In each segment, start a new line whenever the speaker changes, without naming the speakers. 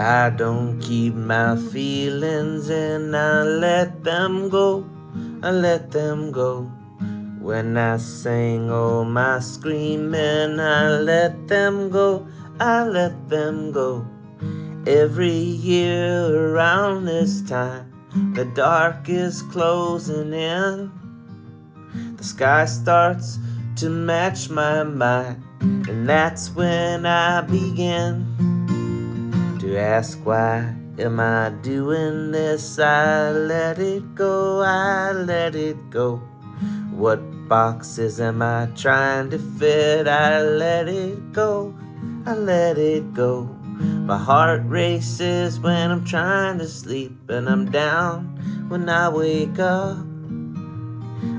I don't keep my feelings and I let them go. I let them go. When I sing all my screaming, I let them go. I let them go. Every year around this time, the dark is closing in. The sky starts to match my mind, and that's when I begin to ask why am I doing this? I let it go, I let it go. What boxes am I trying to fit? I let it go, I let it go. My heart races when I'm trying to sleep and I'm down when I wake up.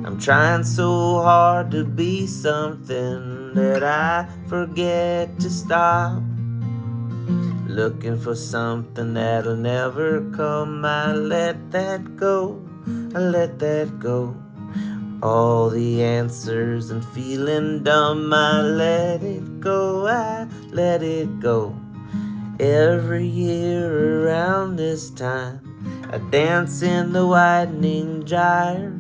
I'm trying so hard to be something that I forget to stop. Looking for something that'll never come. I let that go, I let that go. All the answers and feeling dumb, I let it go, I let it go. Every year around this time, I dance in the widening gyre.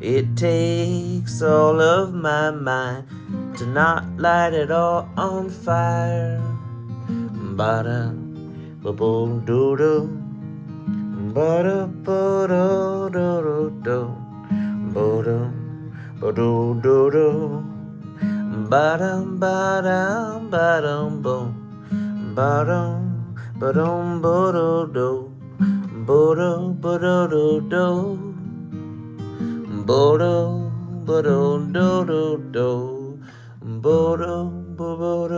It takes all of my mind to not light it all on fire. Ba-da, ba-boom-doo-doo, ba-da-ba-da-do-do-do, ba-dum, ba-do-do-do, ba-dum, ba-dum, ba-dum-boom. Ba-dum, ba-dum, ba-do-do, ba-do, ba-do-do-do, ba-do, ba-do-do-do-do, ba-do, ba-do-do-do.